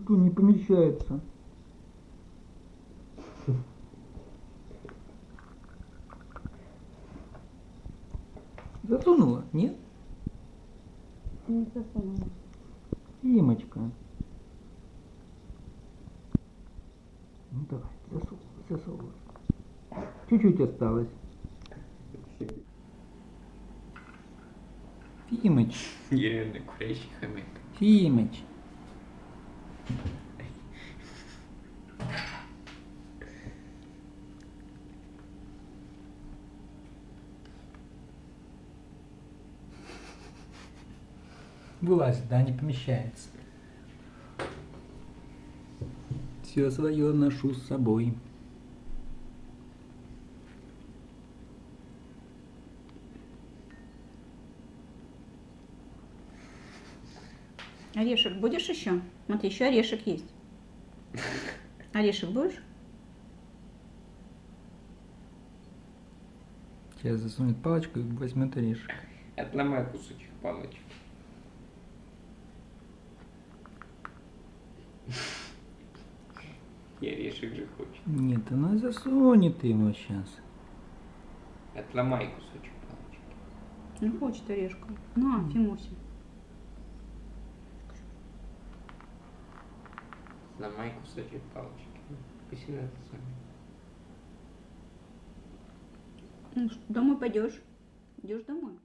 Что не помещается? Засунула? Нет? Не засунула. Имочка. Ну давай, засовывай, засовывай. Чуть-чуть осталось. Фимыч, Реально курящий хомяк. Фимыч. Вылазит, да, не помещается. Все свое ношу с собой. Орешек будешь еще? Вот еще орешек есть. Орешек будешь? Сейчас засунет палочку и возьмет орешек. Отломай кусочек палочки. И орешек же хочет. Нет, она засунет его сейчас. Отломай кусочек палочки. Не хочет орешку. На, Фимуся. Сломай кусочек палочки. Пусть она это самое. Ну, что, домой пойдешь? Идешь домой.